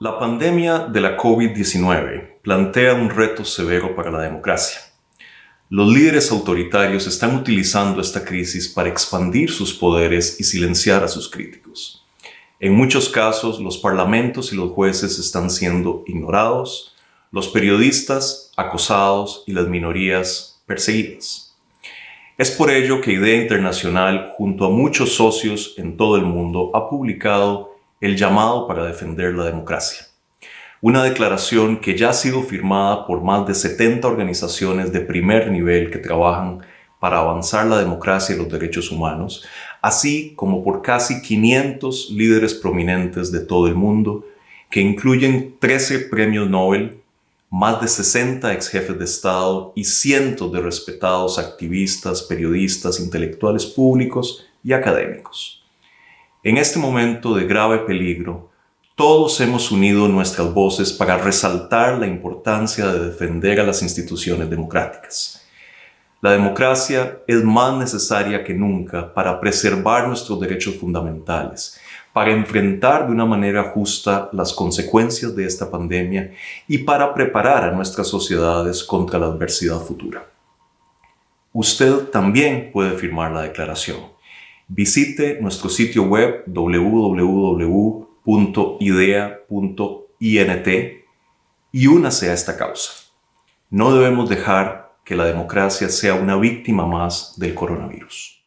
La pandemia de la COVID-19 plantea un reto severo para la democracia. Los líderes autoritarios están utilizando esta crisis para expandir sus poderes y silenciar a sus críticos. En muchos casos, los parlamentos y los jueces están siendo ignorados, los periodistas acosados y las minorías perseguidas. Es por ello que IDEA Internacional, junto a muchos socios en todo el mundo, ha publicado el llamado para defender la democracia. Una declaración que ya ha sido firmada por más de 70 organizaciones de primer nivel que trabajan para avanzar la democracia y los derechos humanos, así como por casi 500 líderes prominentes de todo el mundo, que incluyen 13 premios Nobel, más de 60 ex jefes de Estado y cientos de respetados activistas, periodistas, intelectuales públicos y académicos. En este momento de grave peligro, todos hemos unido nuestras voces para resaltar la importancia de defender a las instituciones democráticas. La democracia es más necesaria que nunca para preservar nuestros derechos fundamentales, para enfrentar de una manera justa las consecuencias de esta pandemia y para preparar a nuestras sociedades contra la adversidad futura. Usted también puede firmar la declaración visite nuestro sitio web www.idea.int y únase a esta causa. No debemos dejar que la democracia sea una víctima más del coronavirus.